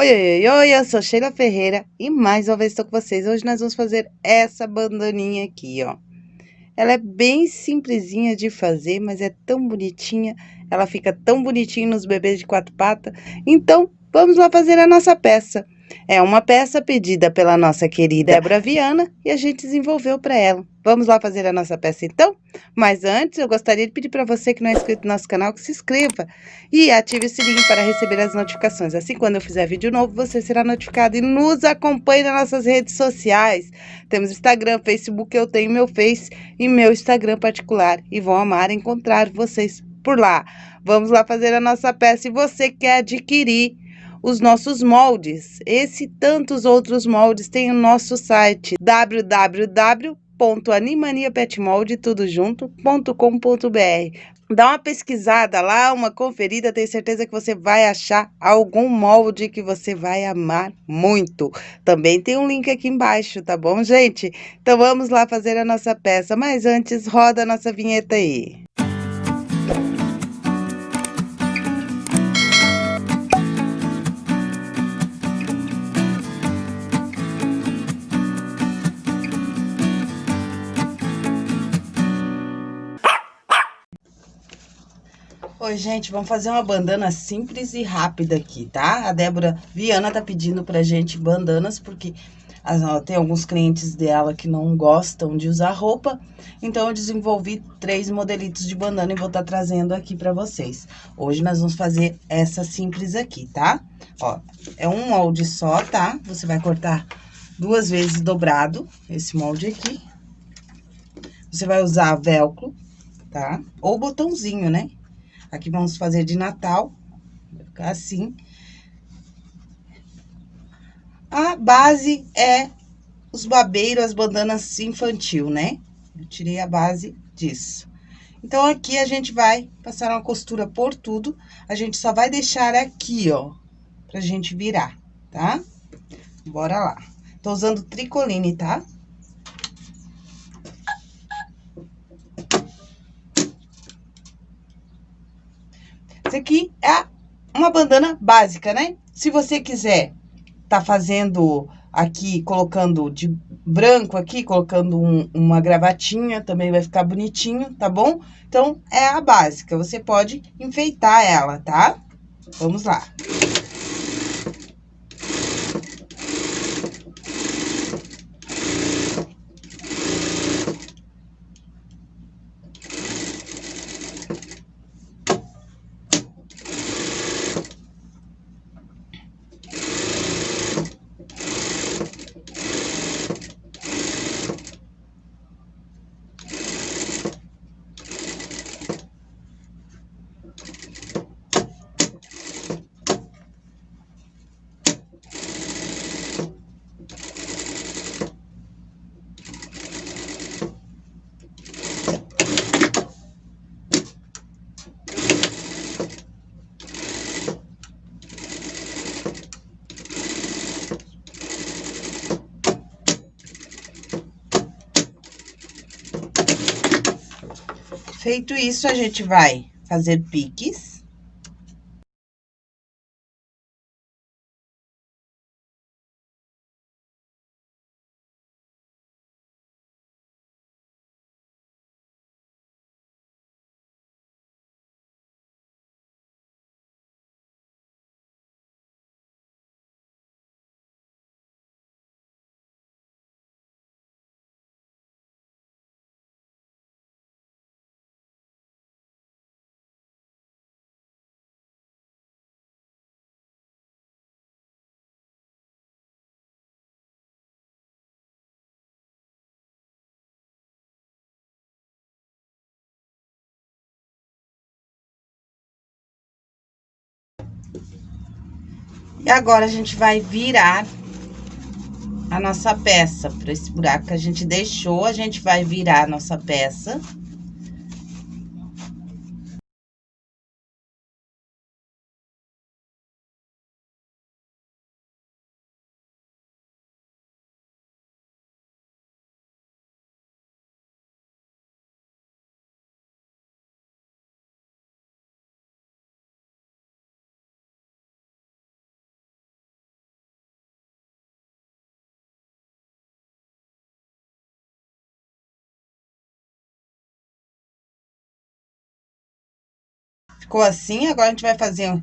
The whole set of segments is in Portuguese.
Oi, oi, oi, eu sou Sheila Ferreira e mais uma vez estou com vocês. Hoje nós vamos fazer essa bandaninha aqui, ó. Ela é bem simplesinha de fazer, mas é tão bonitinha. Ela fica tão bonitinha nos bebês de quatro patas. Então, vamos lá fazer a nossa peça. É uma peça pedida pela nossa querida Débora Viana e a gente desenvolveu para ela. Vamos lá fazer a nossa peça então? Mas antes, eu gostaria de pedir para você que não é inscrito no nosso canal que se inscreva e ative o sininho para receber as notificações. Assim, quando eu fizer vídeo novo, você será notificado e nos acompanhe nas nossas redes sociais. Temos Instagram, Facebook, eu tenho meu Face e meu Instagram particular e vão amar encontrar vocês por lá. Vamos lá fazer a nossa peça e você quer adquirir os nossos moldes. Esse e tantos outros moldes tem o nosso site www.animaniapetmold tudo junto.com.br. Dá uma pesquisada lá, uma conferida, tenho certeza que você vai achar algum molde que você vai amar muito. Também tem um link aqui embaixo, tá bom, gente? Então vamos lá fazer a nossa peça, mas antes roda a nossa vinheta aí. Oi, gente, vamos fazer uma bandana simples e rápida aqui, tá? A Débora Viana tá pedindo pra gente bandanas, porque ó, tem alguns clientes dela que não gostam de usar roupa, então eu desenvolvi três modelitos de bandana e vou estar tá trazendo aqui pra vocês. Hoje nós vamos fazer essa simples aqui, tá? Ó, é um molde só, tá? Você vai cortar duas vezes dobrado esse molde aqui. Você vai usar velcro, tá? Ou botãozinho, né? Aqui vamos fazer de Natal, vai ficar assim. A base é os babeiros, as bandanas infantil, né? Eu tirei a base disso. Então, aqui a gente vai passar uma costura por tudo. A gente só vai deixar aqui, ó, pra gente virar, tá? Bora lá. Tô usando tricoline, tá? Tá? Isso aqui é uma bandana básica, né? Se você quiser tá fazendo aqui, colocando de branco aqui, colocando um, uma gravatinha, também vai ficar bonitinho, tá bom? Então, é a básica, você pode enfeitar ela, tá? Vamos lá. Feito isso, a gente vai fazer piques. E agora, a gente vai virar a nossa peça. Para esse buraco que a gente deixou, a gente vai virar a nossa peça. Ficou assim, agora a gente vai fazer...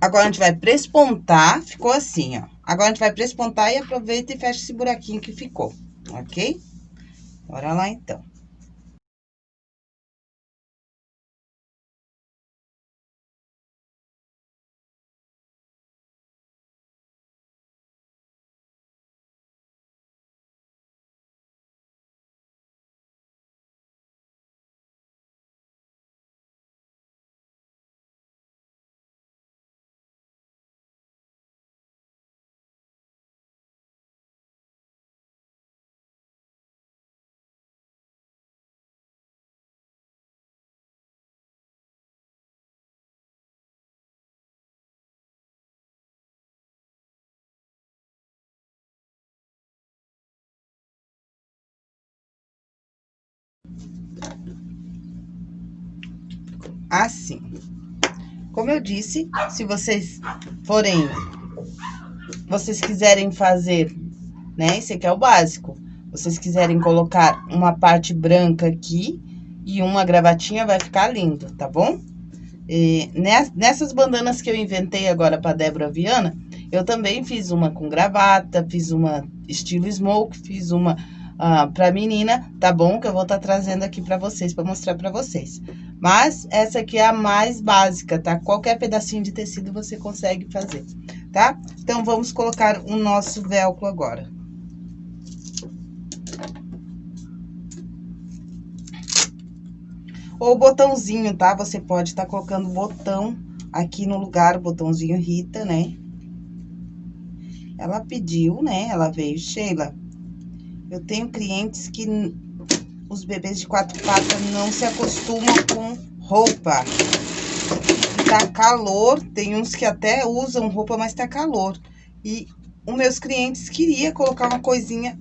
Agora a gente vai prespontar, ficou assim, ó. Agora a gente vai prespontar e aproveita e fecha esse buraquinho que ficou, ok? Bora lá, então. Assim. Como eu disse, se vocês forem, vocês quiserem fazer, né? Esse aqui é o básico. Vocês quiserem colocar uma parte branca aqui e uma gravatinha, vai ficar lindo, tá bom? E nessas bandanas que eu inventei agora pra Débora Viana, eu também fiz uma com gravata, fiz uma estilo smoke, fiz uma pra menina, tá bom? Que eu vou estar tá trazendo aqui pra vocês, pra mostrar pra vocês. Mas essa aqui é a mais básica, tá? Qualquer pedacinho de tecido você consegue fazer, tá? Então, vamos colocar o nosso velcro agora. Ou botãozinho, tá? Você pode estar tá colocando botão aqui no lugar, o botãozinho Rita, né? Ela pediu, né? Ela veio, Sheila. Eu tenho clientes que os bebês de quatro patas não se acostumam com roupa. Tá calor, tem uns que até usam roupa, mas tá calor. E os meus clientes queria colocar uma coisinha,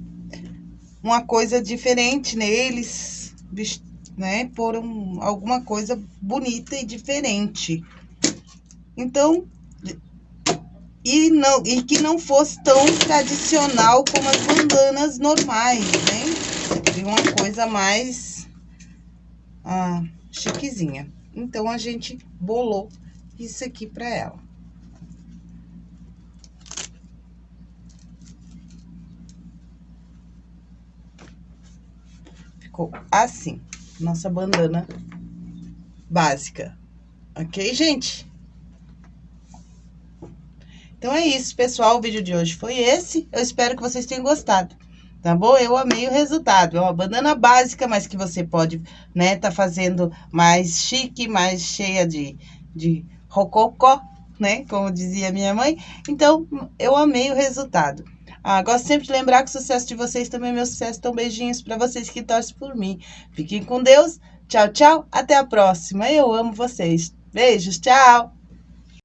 uma coisa diferente neles, né? Por um, alguma coisa bonita e diferente. Então, e, não, e que não fosse tão tradicional como as bandanas normais, né? de uma coisa mais ah, chiquezinha. Então, a gente bolou isso aqui pra ela. Ficou assim, nossa bandana básica. Ok, gente? Então, é isso, pessoal. O vídeo de hoje foi esse. Eu espero que vocês tenham gostado tá bom? Eu amei o resultado. É uma bandana básica, mas que você pode, né, tá fazendo mais chique, mais cheia de, de rococó, né? Como dizia minha mãe. Então, eu amei o resultado. Ah, gosto sempre de lembrar que o sucesso de vocês também é meu sucesso. Então, beijinhos para vocês que torcem por mim. Fiquem com Deus. Tchau, tchau. Até a próxima. Eu amo vocês. Beijos, tchau.